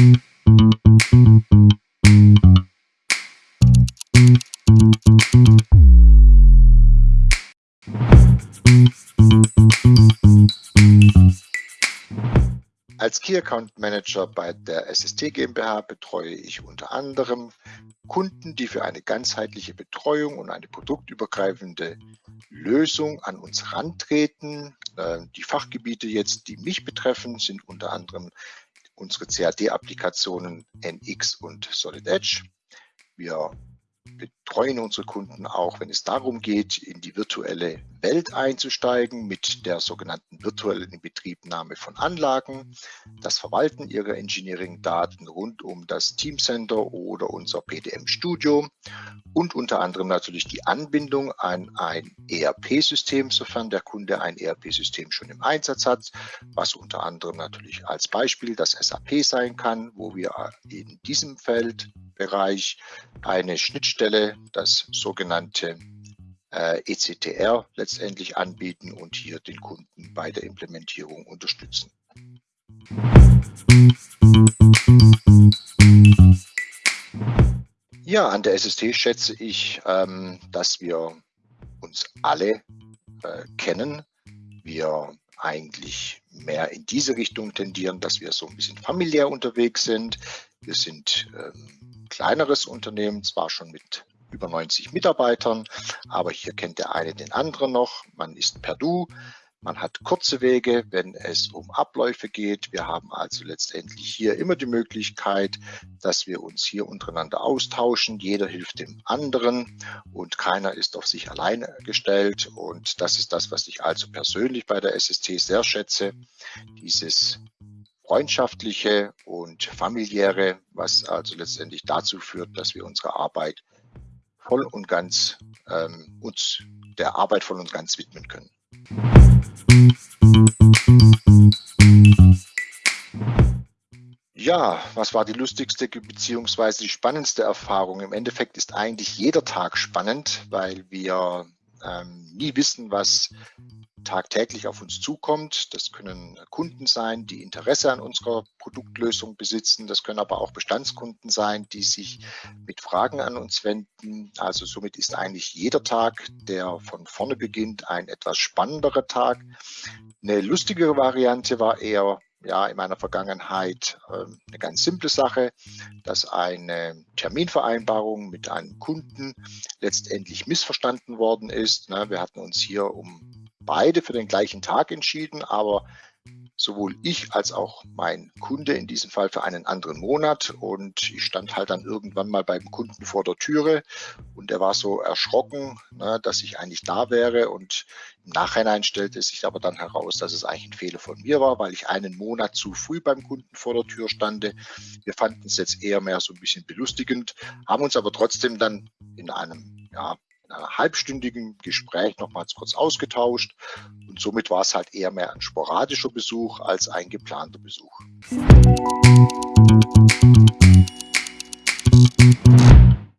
Als Key Account Manager bei der SST GmbH betreue ich unter anderem Kunden, die für eine ganzheitliche Betreuung und eine produktübergreifende Lösung an uns rantreten. Ähm, die Fachgebiete jetzt, die mich betreffen, sind unter anderem unsere CAD-Applikationen NX und Solid Edge. Wir betreuen unsere Kunden auch, wenn es darum geht, in die virtuelle Welt einzusteigen mit der sogenannten virtuellen Inbetriebnahme von Anlagen, das Verwalten ihrer Engineering-Daten rund um das Teamcenter oder unser PDM Studio und unter anderem natürlich die Anbindung an ein ERP-System, sofern der Kunde ein ERP-System schon im Einsatz hat, was unter anderem natürlich als Beispiel das SAP sein kann, wo wir in diesem Feldbereich eine Schnittstelle, das sogenannte äh, ECTR letztendlich anbieten und hier den Kunden bei der Implementierung unterstützen. Ja, an der SST schätze ich, ähm, dass wir uns alle äh, kennen. Wir eigentlich mehr in diese Richtung tendieren, dass wir so ein bisschen familiär unterwegs sind. Wir sind ähm, kleineres Unternehmen, zwar schon mit über 90 Mitarbeitern, aber hier kennt der eine den anderen noch. Man ist per Du, man hat kurze Wege, wenn es um Abläufe geht. Wir haben also letztendlich hier immer die Möglichkeit, dass wir uns hier untereinander austauschen. Jeder hilft dem anderen und keiner ist auf sich alleine gestellt. Und das ist das, was ich also persönlich bei der SST sehr schätze. Dieses freundschaftliche und familiäre, was also letztendlich dazu führt, dass wir unsere Arbeit voll und ganz ähm, uns der Arbeit voll und ganz widmen können. Ja, was war die lustigste bzw. die spannendste Erfahrung? Im Endeffekt ist eigentlich jeder Tag spannend, weil wir ähm, nie wissen, was tagtäglich auf uns zukommt. Das können Kunden sein, die Interesse an unserer Produktlösung besitzen. Das können aber auch Bestandskunden sein, die sich mit Fragen an uns wenden. Also somit ist eigentlich jeder Tag, der von vorne beginnt, ein etwas spannenderer Tag. Eine lustigere Variante war eher ja, in meiner Vergangenheit äh, eine ganz simple Sache, dass eine Terminvereinbarung mit einem Kunden letztendlich missverstanden worden ist. Wir hatten uns hier um beide für den gleichen Tag entschieden, aber sowohl ich als auch mein Kunde in diesem Fall für einen anderen Monat. Und ich stand halt dann irgendwann mal beim Kunden vor der Türe und er war so erschrocken, ne, dass ich eigentlich da wäre. Und im Nachhinein stellte es sich aber dann heraus, dass es eigentlich ein Fehler von mir war, weil ich einen Monat zu früh beim Kunden vor der Tür stande. Wir fanden es jetzt eher mehr so ein bisschen belustigend, haben uns aber trotzdem dann in einem ja, einer halbstündigen Gespräch nochmals kurz ausgetauscht und somit war es halt eher mehr ein sporadischer Besuch als ein geplanter Besuch. Musik